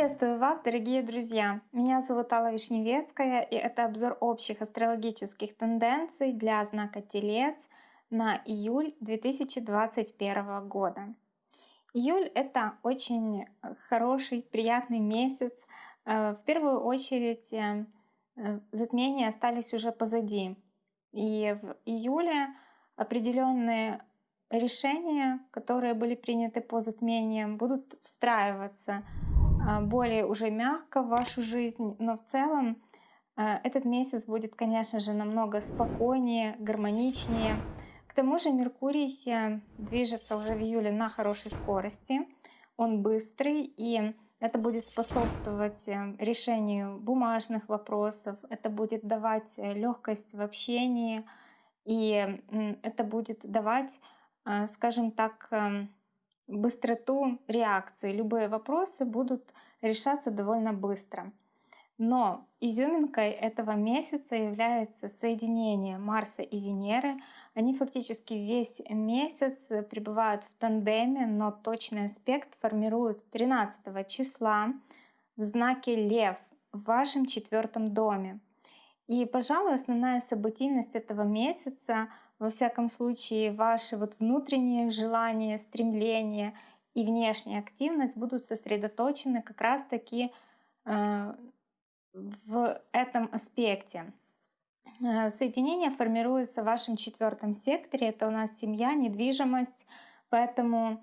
Приветствую вас, дорогие друзья! Меня зовут Алла Вишневецкая, и это обзор общих астрологических тенденций для знака Телец на июль 2021 года. Июль — это очень хороший, приятный месяц. Э, в первую очередь э, затмения остались уже позади. И в июле определенные решения, которые были приняты по затмениям, будут встраиваться более уже мягко в вашу жизнь, но в целом а, этот месяц будет, конечно же, намного спокойнее, гармоничнее. К тому же Меркурий движется уже в июле на хорошей скорости, он быстрый, и это будет способствовать э, решению бумажных вопросов, это будет давать э, легкость в общении, и это будет давать, скажем так, эм, быстроту реакции. Любые вопросы будут решаться довольно быстро. Но изюминкой этого месяца является соединение Марса и Венеры. Они фактически весь месяц пребывают в тандеме, но точный аспект формируют 13 числа в знаке Лев в вашем четвертом доме. И, пожалуй, основная событийность этого месяца во всяком случае, ваши вот внутренние желания, стремления и внешняя активность будут сосредоточены как раз-таки э, в этом аспекте. Э, соединение формируется в вашем четвертом секторе. Это у нас семья, недвижимость. Поэтому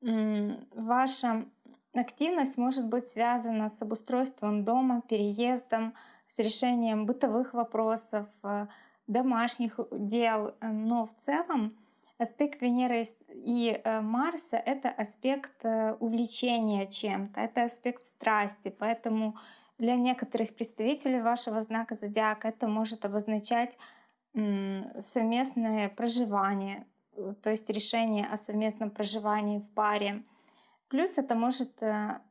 ваша активность может быть связана с обустройством дома, переездом, с решением бытовых вопросов, э, домашних дел, э, но в целом аспект Венеры и э, Марса — это аспект увлечения чем-то, это аспект страсти, поэтому для некоторых представителей вашего знака зодиака это может обозначать совместное проживание, то есть решение о совместном проживании в паре. Плюс это может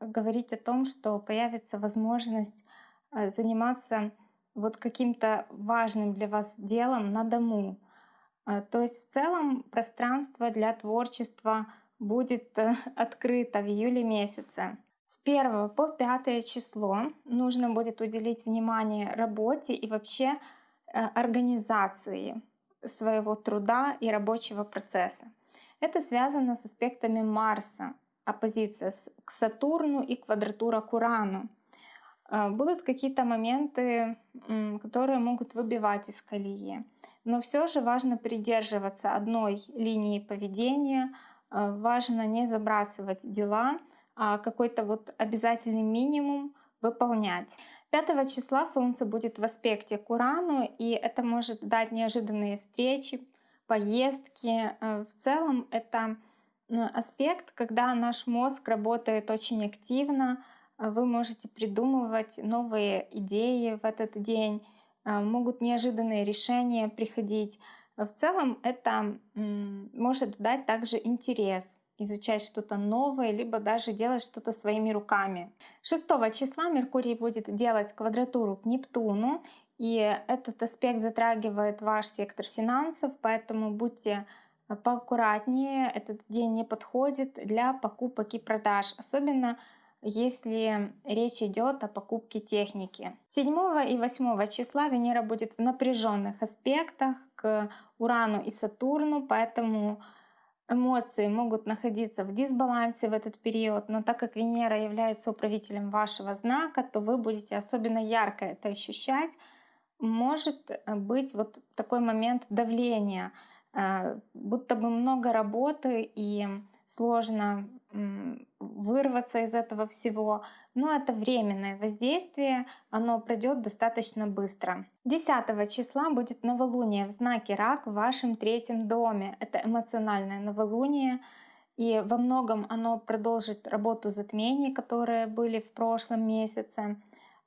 говорить о том, что появится возможность заниматься вот каким-то важным для вас делом на дому. А, то есть в целом пространство для творчества будет э, открыто в июле месяце. С 1 по 5 число нужно будет уделить внимание работе и вообще э, организации своего труда и рабочего процесса. Это связано с аспектами Марса, оппозиция к Сатурну и квадратура к Урану. А, будут какие-то моменты, которые могут выбивать из колеи. Но все же важно придерживаться одной линии поведения, а, важно не забрасывать дела, а какой-то вот обязательный минимум выполнять. 5 числа Солнце будет в аспекте к Урану, и это может дать неожиданные встречи, поездки. А, в целом это аспект, когда наш мозг работает очень активно, вы можете придумывать новые идеи в этот день, а, могут неожиданные решения приходить. В целом это может дать также интерес изучать что-то новое, либо даже делать что-то своими руками. 6 числа Меркурий будет делать квадратуру к Нептуну, и этот аспект затрагивает ваш сектор финансов, поэтому будьте поаккуратнее, этот день не подходит для покупок и продаж, особенно если речь идет о покупке техники. 7 и 8 числа Венера будет в напряженных аспектах к Урану и Сатурну, поэтому эмоции могут находиться в дисбалансе в этот период, но так как Венера является управителем вашего знака, то вы будете особенно ярко это ощущать. Может быть вот такой момент давления, э, будто бы много работы и сложно вырваться из этого всего, но это временное воздействие, оно пройдет достаточно быстро. 10 числа будет новолуние в знаке Рак в вашем третьем доме. Это эмоциональное новолуние, и во многом оно продолжит работу затмений, которые были в прошлом месяце.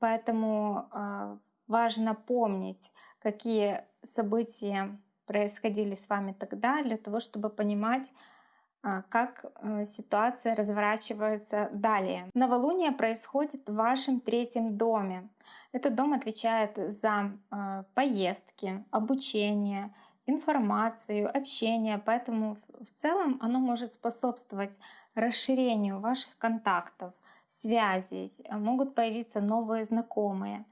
Поэтому э, важно помнить, какие события происходили с вами тогда, для того, чтобы понимать, как э, ситуация разворачивается далее. Новолуние происходит в вашем третьем доме. Этот дом отвечает за а, поездки, обучение, информацию, общение, поэтому в целом оно может способствовать расширению ваших контактов, связей, могут появиться новые знакомые,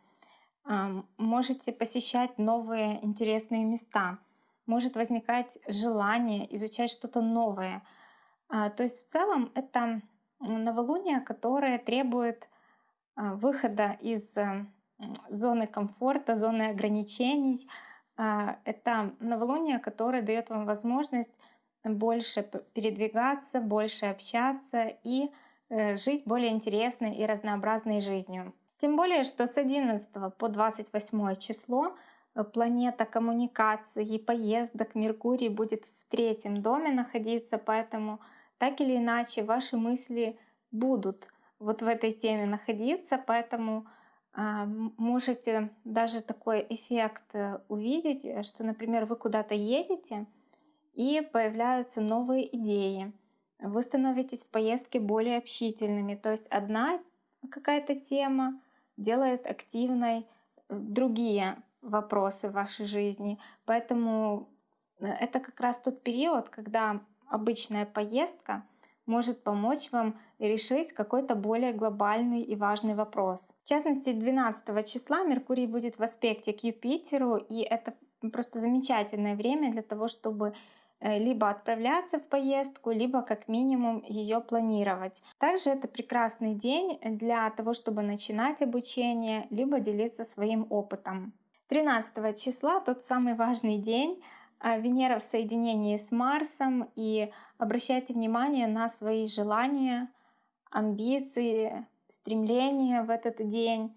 можете посещать новые интересные места, может возникать желание изучать что-то новое. А, то есть в целом это новолуние, которое требует а, выхода из э, зоны комфорта, зоны ограничений. А, это новолуние, которое дает вам возможность больше передвигаться, больше общаться и э, жить более интересной и разнообразной жизнью. Тем более, что с 11 по 28 число э, планета коммуникации и поездок Меркурий будет в третьем доме находиться, поэтому так или иначе ваши мысли будут вот в этой теме находиться, поэтому а, можете даже такой эффект э, увидеть, э, что, например, вы куда-то едете, и появляются новые идеи. Вы становитесь в поездке более общительными. То есть одна какая-то тема делает активной э, другие вопросы в вашей жизни. Поэтому это как раз тот период, когда обычная поездка может помочь вам решить какой-то более глобальный и важный вопрос. В частности, 12 числа Меркурий будет в аспекте к Юпитеру, и это просто замечательное время для того, чтобы э, либо отправляться в поездку, либо как минимум ее планировать. Также это прекрасный день для того, чтобы начинать обучение, либо делиться своим опытом. 13 числа тот самый важный день, Венера в соединении с Марсом, и обращайте внимание на свои желания, амбиции, стремления в этот день.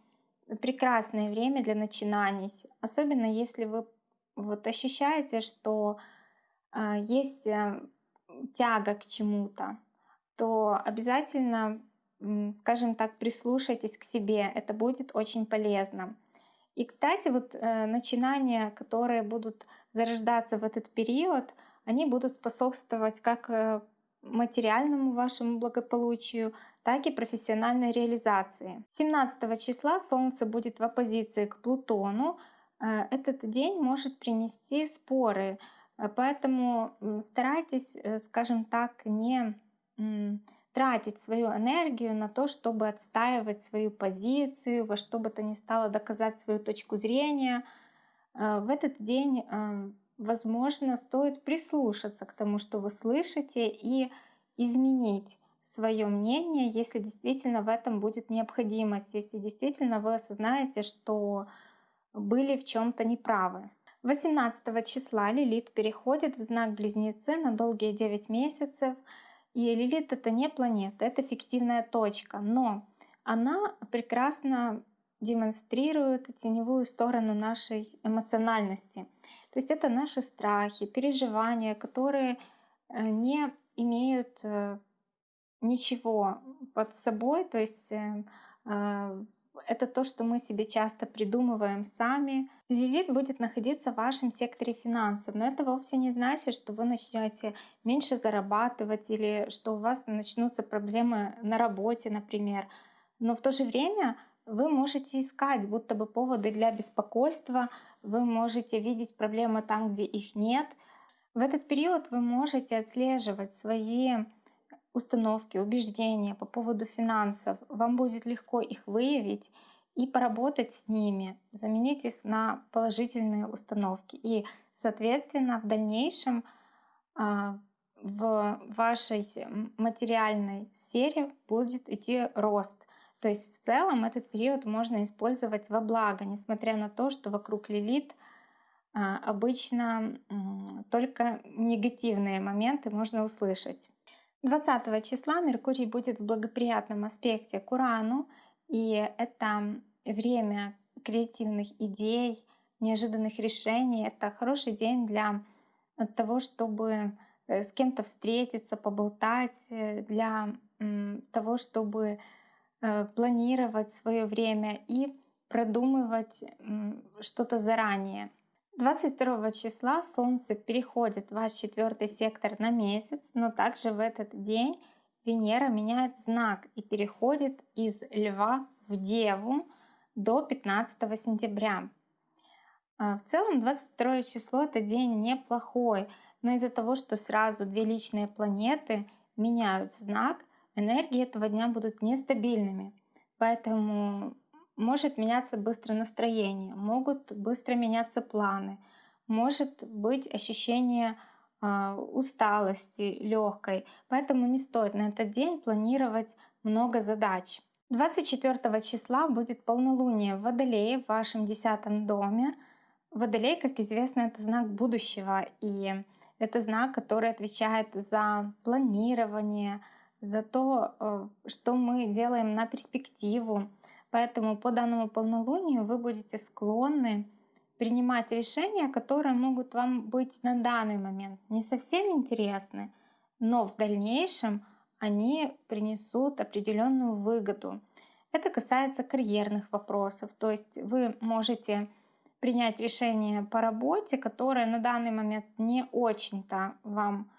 Прекрасное время для начинаний, особенно если вы вот ощущаете, что э, есть э, тяга к чему-то, то обязательно, скажем так, прислушайтесь к себе. Это будет очень полезно. И, кстати, вот э, начинания, которые будут зарождаться в этот период, они будут способствовать как э, материальному вашему благополучию, так и профессиональной реализации. 17 числа Солнце будет в оппозиции к Плутону. Э, этот день может принести споры, э, поэтому старайтесь, скажем так, не тратить свою энергию на то, чтобы отстаивать свою позицию, во что бы то ни стало доказать свою точку зрения. Э, в этот день, э, возможно, стоит прислушаться к тому, что вы слышите, и изменить свое мнение, если действительно в этом будет необходимость, если действительно вы осознаете, что были в чем-то неправы. 18 числа Лилит переходит в знак Близнецы на долгие 9 месяцев. И Лилит это не планета, это фиктивная точка, но она прекрасно демонстрирует теневую сторону нашей эмоциональности. То есть это наши страхи, переживания, которые э, не имеют э, ничего под собой, то есть э, это то, что мы себе часто придумываем сами. Лилит будет находиться в вашем секторе финансов, но это вовсе не значит, что вы начнете меньше зарабатывать или что у вас начнутся проблемы на работе, например. Но в то же время вы можете искать будто бы поводы для беспокойства, вы можете видеть проблемы там, где их нет. В этот период вы можете отслеживать свои установки, убеждения по поводу финансов, вам будет легко их выявить и поработать с ними, заменить их на положительные установки. И, соответственно, в дальнейшем а, в вашей материальной сфере будет идти рост. То есть в целом этот период можно использовать во благо, несмотря на то, что вокруг Лилит а, обычно только негативные моменты можно услышать. 20 числа Меркурий будет в благоприятном аспекте к Урану, и это время креативных идей, неожиданных решений. Это хороший день для того, чтобы э, с кем-то встретиться, поболтать, э, для того, чтобы планировать свое время и продумывать что-то заранее. 22 числа Солнце переходит в ваш четвертый сектор на месяц, но также в этот день Венера меняет знак и переходит из Льва в Деву до 15 сентября. А, в целом 22 число это день неплохой, но из-за того, что сразу две личные планеты меняют знак, энергии этого дня будут нестабильными. Поэтому может меняться быстро настроение, могут быстро меняться планы, может быть ощущение э, усталости легкой. Поэтому не стоит на этот день планировать много задач. 24 числа будет полнолуние в Водолее в вашем десятом доме. Водолей, как известно, это знак будущего, и это знак, который отвечает за планирование, за то, э, что мы делаем на перспективу. Поэтому по данному полнолунию вы будете склонны принимать решения, которые могут вам быть на данный момент не совсем интересны, но в дальнейшем они принесут определенную выгоду. Это касается карьерных вопросов, то есть вы можете принять решение по работе, которое на данный момент не очень-то вам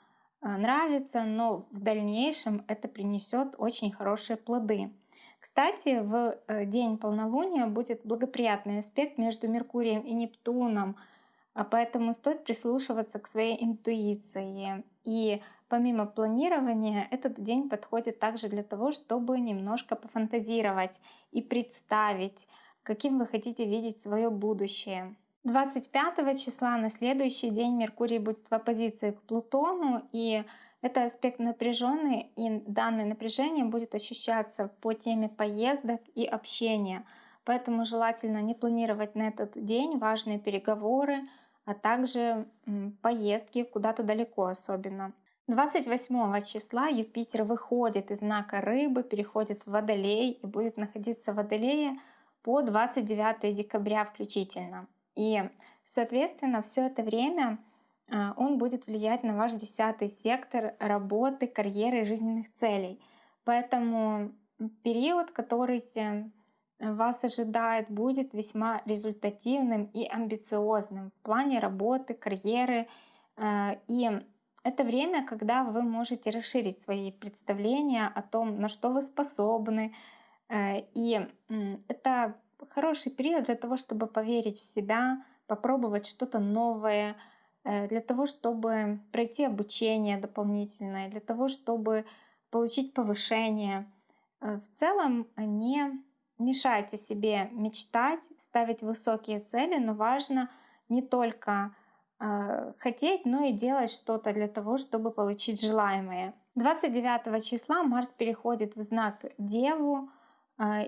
нравится, но в дальнейшем это принесет очень хорошие плоды. Кстати, в э, день полнолуния будет благоприятный аспект между Меркурием и Нептуном, а поэтому стоит прислушиваться к своей интуиции. И помимо планирования, этот день подходит также для того, чтобы немножко пофантазировать и представить, каким вы хотите видеть свое будущее. 25 числа на следующий день Меркурий будет в оппозиции к Плутону, и это аспект напряженный, и данное напряжение будет ощущаться по теме поездок и общения. Поэтому желательно не планировать на этот день важные переговоры, а также поездки куда-то далеко особенно. 28 числа Юпитер выходит из знака Рыбы, переходит в Водолей и будет находиться в Водолее по 29 декабря включительно. И, соответственно, все это время а, он будет влиять на ваш десятый сектор работы, карьеры и жизненных целей. Поэтому период, который вас ожидает, будет весьма результативным и амбициозным в плане работы, карьеры. А, и это время, когда вы можете расширить свои представления о том, на что вы способны. А, и это хороший период для того, чтобы поверить в себя, попробовать что-то новое, э, для того, чтобы пройти обучение дополнительное, для того, чтобы получить повышение. Э, в целом не мешайте себе мечтать, ставить высокие цели, но важно не только э, хотеть, но и делать что-то для того, чтобы получить желаемое. 29 числа Марс переходит в знак Деву,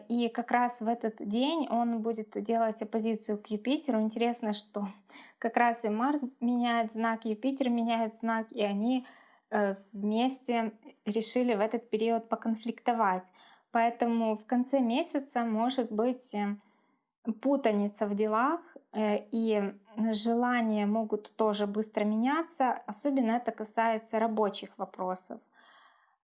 и как раз в этот день он будет делать оппозицию к Юпитеру. Интересно, что как раз и Марс меняет знак, Юпитер меняет знак, и они э, вместе решили в этот период поконфликтовать. Поэтому в конце месяца может быть э, путаница в делах, э, и желания могут тоже быстро меняться. Особенно это касается рабочих вопросов.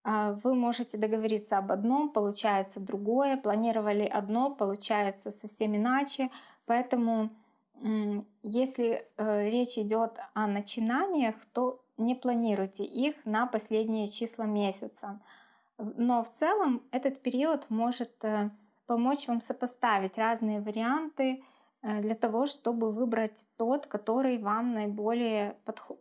А, вы можете договориться об одном, получается другое, планировали одно, получается совсем иначе. Поэтому если э, речь идет о начинаниях, то не планируйте их на последние числа месяца. Но в целом этот период может э, помочь вам сопоставить разные варианты, для того, чтобы выбрать тот, который вам наиболее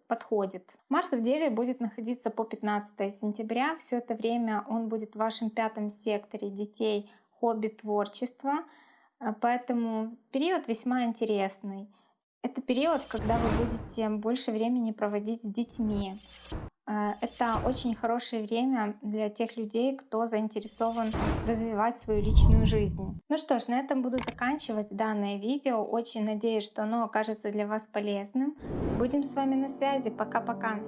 подходит. Марс в Деве будет находиться по 15 сентября. Все это время он будет в вашем пятом секторе детей, хобби, творчества. Э, поэтому период весьма интересный. Это период, когда вы будете больше времени проводить с детьми. Э, это очень хорошее время для тех людей, кто заинтересован развивать свою личную жизнь. Ну что ж, на этом буду заканчивать данное видео. Очень надеюсь, что оно окажется для вас полезным. Будем с вами на связи. Пока-пока.